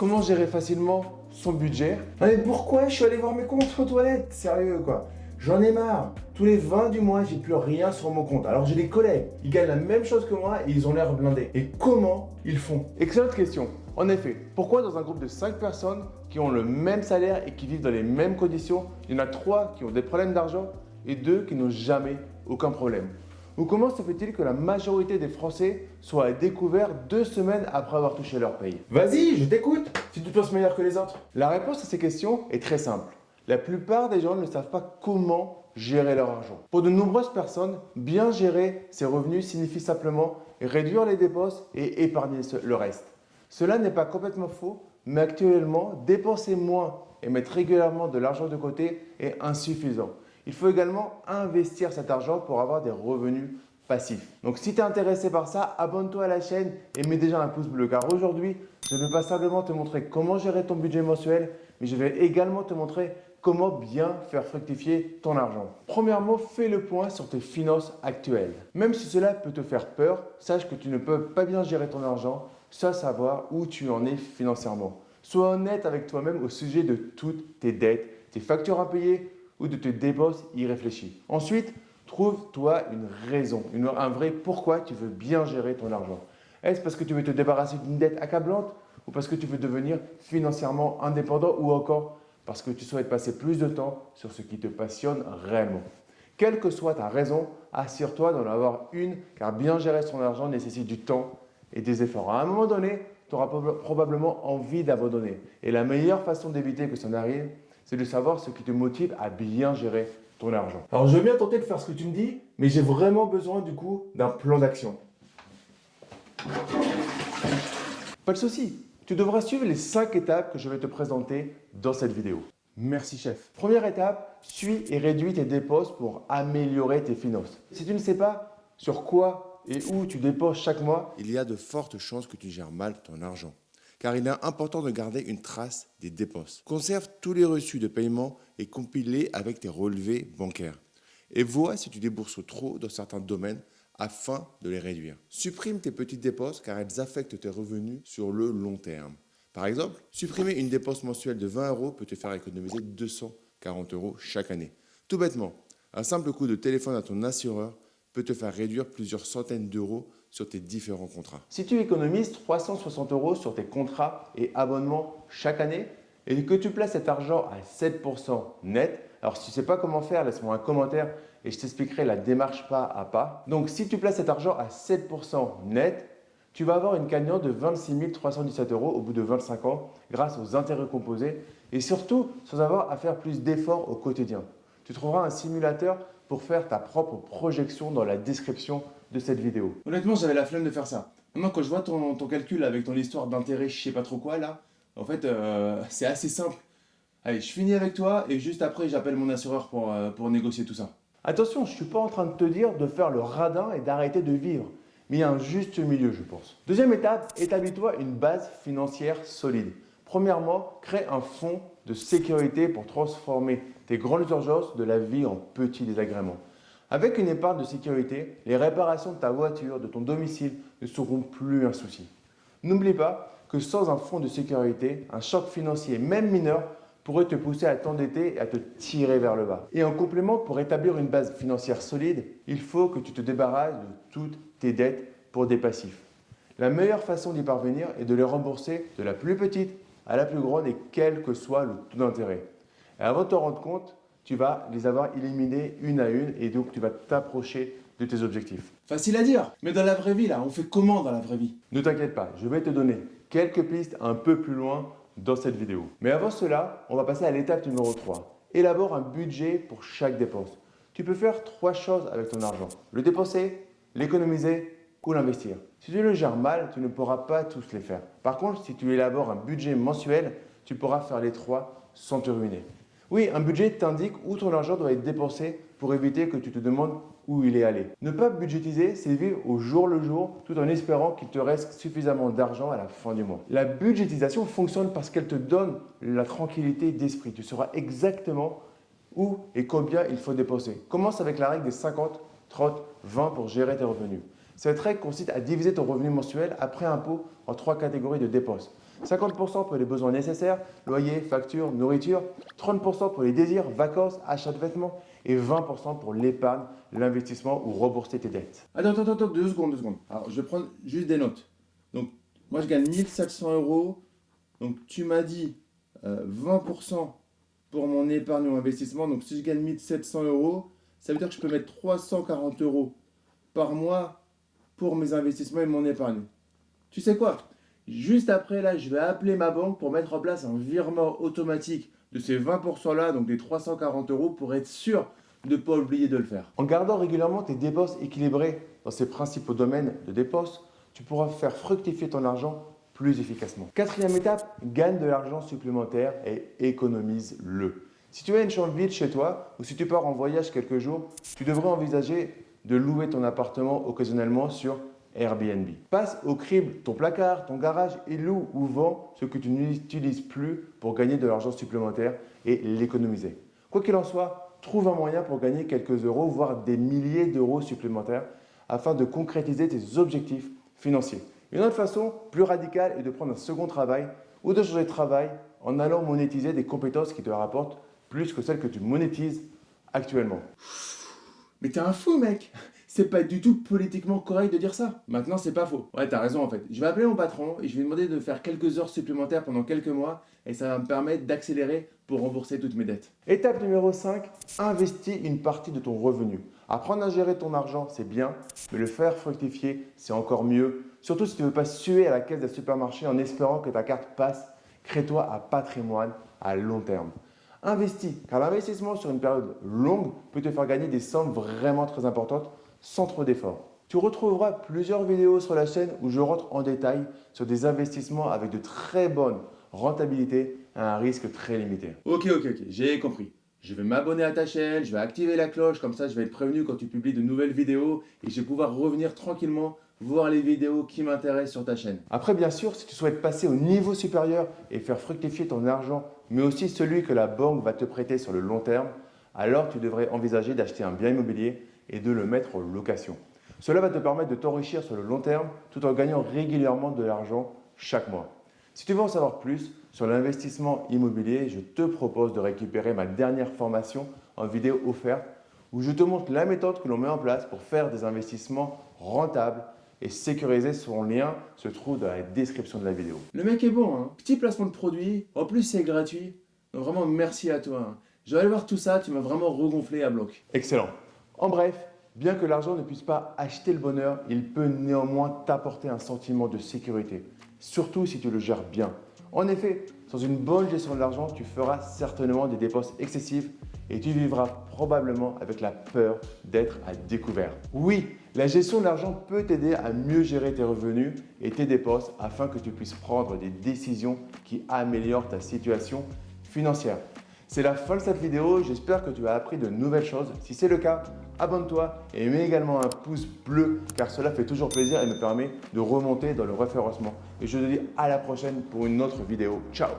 comment gérer facilement son budget. mais pourquoi je suis allé voir mes comptes aux toilettes Sérieux quoi J'en ai marre. Tous les 20 du mois, j'ai plus rien sur mon compte. Alors j'ai des collègues, ils gagnent la même chose que moi et ils ont l'air blindés. Et comment ils font? Excellente question. En effet, pourquoi dans un groupe de 5 personnes qui ont le même salaire et qui vivent dans les mêmes conditions, il y en a 3 qui ont des problèmes d'argent et 2 qui n'ont jamais aucun problème? Ou comment se fait-il que la majorité des Français soient à découvert deux semaines après avoir touché leur paye Vas-y, je t'écoute si tu penses meilleur que les autres. La réponse à ces questions est très simple. La plupart des gens ne savent pas comment gérer leur argent. Pour de nombreuses personnes, bien gérer ses revenus signifie simplement réduire les dépenses et épargner le reste. Cela n'est pas complètement faux, mais actuellement, dépenser moins et mettre régulièrement de l'argent de côté est insuffisant. Il faut également investir cet argent pour avoir des revenus passifs. Donc si tu es intéressé par ça, abonne-toi à la chaîne et mets déjà un pouce bleu car aujourd'hui, je ne vais pas simplement te montrer comment gérer ton budget mensuel, mais je vais également te montrer comment bien faire fructifier ton argent. Premièrement, fais le point sur tes finances actuelles. Même si cela peut te faire peur, sache que tu ne peux pas bien gérer ton argent sans savoir où tu en es financièrement. Sois honnête avec toi-même au sujet de toutes tes dettes, tes factures à payer ou de tes dépenses irréfléchies. Ensuite, trouve-toi une raison, un vrai pourquoi tu veux bien gérer ton argent. Est-ce parce que tu veux te débarrasser d'une dette accablante ou parce que tu veux devenir financièrement indépendant ou encore parce que tu souhaites passer plus de temps sur ce qui te passionne réellement? Quelle que soit ta raison, assure-toi d'en avoir une car bien gérer son argent nécessite du temps et des efforts. À un moment donné, tu auras probablement envie d'abandonner. Et la meilleure façon d'éviter que ça n'arrive, c'est de savoir ce qui te motive à bien gérer ton argent. Alors, je veux bien tenter de faire ce que tu me dis, mais j'ai vraiment besoin du coup d'un plan d'action. Pas de souci, tu devras suivre les 5 étapes que je vais te présenter dans cette vidéo. Merci chef. Première étape, suis et réduis tes dépenses pour améliorer tes finances. Si tu ne sais pas sur quoi et où tu dépenses chaque mois, il y a de fortes chances que tu gères mal ton argent. Car il est important de garder une trace des dépenses. Conserve tous les reçus de paiement et compile-les avec tes relevés bancaires. Et vois si tu débourses trop dans certains domaines afin de les réduire. Supprime tes petites dépenses car elles affectent tes revenus sur le long terme. Par exemple, supprimer une dépense mensuelle de 20 euros peut te faire économiser 240 euros chaque année. Tout bêtement, un simple coup de téléphone à ton assureur peut te faire réduire plusieurs centaines d'euros sur tes différents contrats. Si tu économises 360 euros sur tes contrats et abonnements chaque année et que tu places cet argent à 7% net, alors si tu ne sais pas comment faire, laisse-moi un commentaire et je t'expliquerai la démarche pas à pas. Donc si tu places cet argent à 7% net, tu vas avoir une cagnotte de 26 317 euros au bout de 25 ans grâce aux intérêts composés et surtout sans avoir à faire plus d'efforts au quotidien. Tu trouveras un simulateur pour faire ta propre projection dans la description de cette vidéo. Honnêtement, j'avais la flemme de faire ça. Maintenant, quand je vois ton, calcul avec ton histoire d'intérêt, je sais pas trop quoi là, en fait, euh, c'est assez simple. Allez, je finis avec toi et juste après, j'appelle mon assureur pour, euh, pour négocier tout ça. Attention, je ne suis pas en train de te dire de faire le radin et d'arrêter de vivre. Mais il y a un juste milieu, je pense. Deuxième étape, établis-toi une base financière solide. Premièrement, crée un fonds de sécurité pour transformer tes grandes urgences de la vie en petits désagréments. Avec une épargne de sécurité, les réparations de ta voiture, de ton domicile ne seront plus un souci. N'oublie pas que sans un fonds de sécurité, un choc financier, même mineur, pourrait te pousser à t'endetter et à te tirer vers le bas. Et en complément, pour établir une base financière solide, il faut que tu te débarrasses de toutes tes dettes pour des passifs. La meilleure façon d'y parvenir est de les rembourser de la plus petite à la plus grande et quel que soit le taux d'intérêt. Et avant de te rendre compte, tu vas les avoir éliminés une à une et donc tu vas t'approcher de tes objectifs. Facile à dire, mais dans la vraie vie, là, on fait comment dans la vraie vie? Ne t'inquiète pas, je vais te donner quelques pistes un peu plus loin dans cette vidéo. Mais avant cela, on va passer à l'étape numéro 3. Élabore un budget pour chaque dépense. Tu peux faire trois choses avec ton argent. Le dépenser, l'économiser ou l'investir. Si tu le gères mal, tu ne pourras pas tous les faire. Par contre, si tu élabores un budget mensuel, tu pourras faire les trois sans te ruiner. Oui, un budget t'indique où ton argent doit être dépensé pour éviter que tu te demandes où il est allé. Ne pas budgétiser, c'est vivre au jour le jour tout en espérant qu'il te reste suffisamment d'argent à la fin du mois. La budgétisation fonctionne parce qu'elle te donne la tranquillité d'esprit. Tu sauras exactement où et combien il faut dépenser. Commence avec la règle des 50, 30, 20 pour gérer tes revenus. Cette règle consiste à diviser ton revenu mensuel après impôt en trois catégories de dépenses. 50% pour les besoins nécessaires, loyer, facture, nourriture, 30% pour les désirs, vacances, achat de vêtements et 20% pour l'épargne, l'investissement ou rembourser tes dettes. Attends, attends, attends, deux secondes, deux secondes. Alors, je vais prendre juste des notes. Donc, moi, je gagne 1700 euros. Donc, tu m'as dit 20% euh, pour mon épargne ou investissement. Donc, si je gagne 1700 euros, ça veut dire que je peux mettre 340 euros par mois pour mes investissements et mon épargne. Tu sais quoi? Juste après, là, je vais appeler ma banque pour mettre en place un virement automatique de ces 20% là, donc des 340 euros, pour être sûr de ne pas oublier de le faire. En gardant régulièrement tes dépenses équilibrées dans ces principaux domaines de dépenses, tu pourras faire fructifier ton argent plus efficacement. Quatrième étape, gagne de l'argent supplémentaire et économise-le. Si tu as une chambre vide chez toi ou si tu pars en voyage quelques jours, tu devrais envisager de louer ton appartement occasionnellement sur Airbnb. Passe au crible ton placard, ton garage et loue ou vends ce que tu n'utilises plus pour gagner de l'argent supplémentaire et l'économiser. Quoi qu'il en soit, trouve un moyen pour gagner quelques euros, voire des milliers d'euros supplémentaires afin de concrétiser tes objectifs financiers. Une autre façon plus radicale est de prendre un second travail ou de changer de travail en allant monétiser des compétences qui te rapportent plus que celles que tu monétises actuellement. Mais t'es un fou, mec C'est pas du tout politiquement correct de dire ça. Maintenant, c'est pas faux. Ouais, t'as raison en fait. Je vais appeler mon patron et je vais demander de faire quelques heures supplémentaires pendant quelques mois et ça va me permettre d'accélérer pour rembourser toutes mes dettes. Étape numéro 5, investis une partie de ton revenu. Apprendre à gérer ton argent, c'est bien, mais le faire fructifier, c'est encore mieux. Surtout si tu ne veux pas suer à la caisse d'un supermarché en espérant que ta carte passe. Crée-toi un patrimoine à long terme. Investis, car l'investissement sur une période longue peut te faire gagner des sommes vraiment très importantes sans trop d'efforts. Tu retrouveras plusieurs vidéos sur la chaîne où je rentre en détail sur des investissements avec de très bonnes rentabilités à un risque très limité. Ok, ok, ok, j'ai compris. Je vais m'abonner à ta chaîne, je vais activer la cloche, comme ça je vais être prévenu quand tu publies de nouvelles vidéos et je vais pouvoir revenir tranquillement voir les vidéos qui m'intéressent sur ta chaîne. Après, bien sûr, si tu souhaites passer au niveau supérieur et faire fructifier ton argent, mais aussi celui que la banque va te prêter sur le long terme, alors tu devrais envisager d'acheter un bien immobilier et de le mettre en location. Cela va te permettre de t'enrichir sur le long terme tout en gagnant régulièrement de l'argent chaque mois. Si tu veux en savoir plus sur l'investissement immobilier, je te propose de récupérer ma dernière formation en vidéo offerte où je te montre la méthode que l'on met en place pour faire des investissements rentables et sécurisés. Son lien se trouve dans la description de la vidéo. Le mec est bon, hein petit placement de produit, en plus c'est gratuit. Donc vraiment merci à toi. Hein. Je vais aller voir tout ça, tu m'as vraiment regonflé à bloc. Excellent. En bref, bien que l'argent ne puisse pas acheter le bonheur, il peut néanmoins t'apporter un sentiment de sécurité, surtout si tu le gères bien. En effet, sans une bonne gestion de l'argent, tu feras certainement des dépenses excessives et tu vivras probablement avec la peur d'être à découvert. Oui, la gestion de l'argent peut t'aider à mieux gérer tes revenus et tes dépenses afin que tu puisses prendre des décisions qui améliorent ta situation financière. C'est la fin de cette vidéo, j'espère que tu as appris de nouvelles choses. Si c'est le cas, abonne-toi et mets également un pouce bleu car cela fait toujours plaisir et me permet de remonter dans le référencement. Et je te dis à la prochaine pour une autre vidéo. Ciao